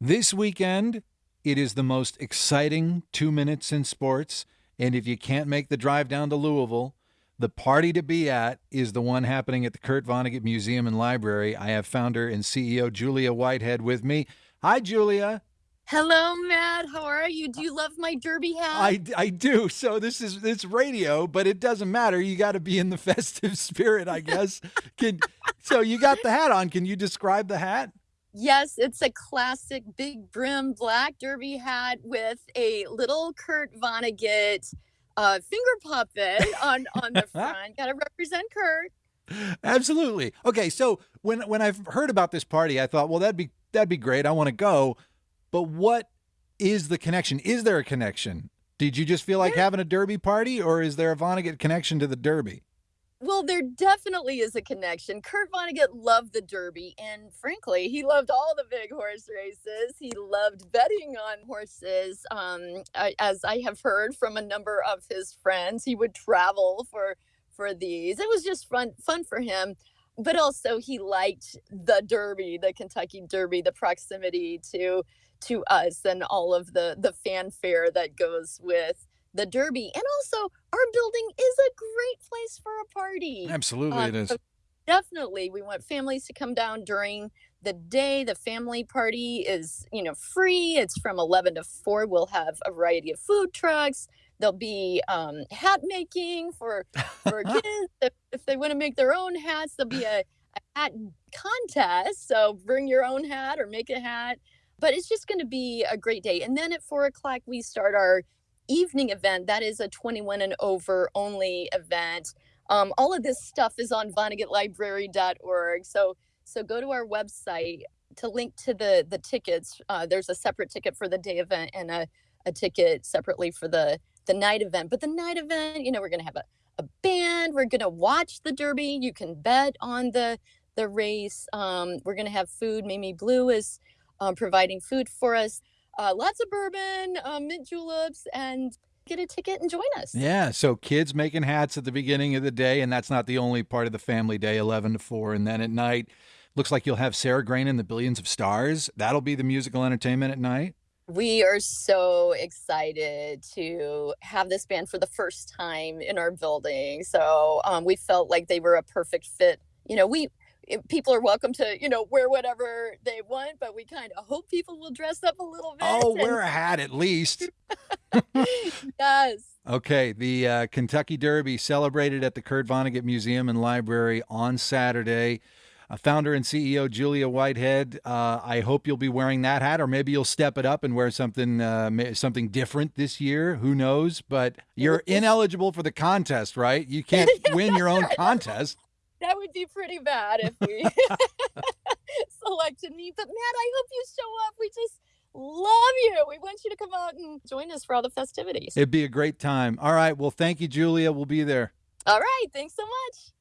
This weekend, it is the most exciting two minutes in sports. And if you can't make the drive down to Louisville, the party to be at is the one happening at the Kurt Vonnegut Museum and Library. I have founder and CEO Julia Whitehead with me. Hi, Julia. Hello, Matt. How are you? Do you love my derby hat? I, I do. So this is it's radio, but it doesn't matter. You got to be in the festive spirit, I guess. Can so you got the hat on. Can you describe the hat? Yes, it's a classic big brim black derby hat with a little Kurt Vonnegut uh, finger puppet on on the front. Got to represent Kurt. Absolutely. Okay, so when when I've heard about this party, I thought, well, that'd be that'd be great. I want to go. But what is the connection? Is there a connection? Did you just feel like There- having a derby party, or is there a Vonnegut connection to the derby? Well, there definitely is a connection. Kurt Vonnegut loved the Derby, and frankly, he loved all the big horse races. He loved betting on horses. Um, I, as I have heard from a number of his friends, he would travel for for these. It was just fun fun for him, but also he liked the Derby, the Kentucky Derby, the proximity to to us, and all of the the fanfare that goes with the Derby. And also, our building is a great place for a party. Absolutely, Um, it is. so definitely, we want families to come down during the day. The family party is, you know, free. It's from 11 to 4. We'll have a variety of food trucks. There'll be um, hat making for for kids. If, if they want to make their own hats, there'll be a, a hat contest. So bring your own hat or make a hat. But it's just going to be a great day. And then at four o'clock, we start our evening event. That is a 21 and over only event. Um, all of this stuff is on VonnegutLibrary.org. So so go to our website to link to the the tickets. Uh, there's a separate ticket for the day event and a, a ticket separately for the the night event. But the night event, you know, we're gonna have a, a band. We're gonna watch the Derby. You can bet on the the race. Um, we're gonna have food. Mimi Blue is um, providing food for us. Uh, lots of bourbon, um, mint juleps, and get a ticket and join us. Yeah, so kids making hats at the beginning of the day, and that's not the only part of the family day, 11 to 4. And then at night, looks like you'll have Sarah Grain and the Billions of Stars. That'll be the musical entertainment at night. We are so excited to have this band for the first time in our building. So um, we felt like they were a perfect fit. You know, we people are welcome to you know wear whatever they want, but we kind of hope people will dress up a little bit. Oh, and- wear a hat at least. yes. Okay, the uh, Kentucky Derby celebrated at the Kurt Vonnegut Museum and Library on Saturday. Uh, founder and CEO Julia Whitehead. Uh, I hope you'll be wearing that hat, or maybe you'll step it up and wear something uh, something different this year. Who knows? But you're ineligible for the contest, right? You can't win your own contest. That would be pretty bad if we selected me. But Matt, I hope you show up. We just love you. We want you to come out and join us for all the festivities. It'd be a great time. All right. Well, thank you, Julia. We'll be there. All right. Thanks so much.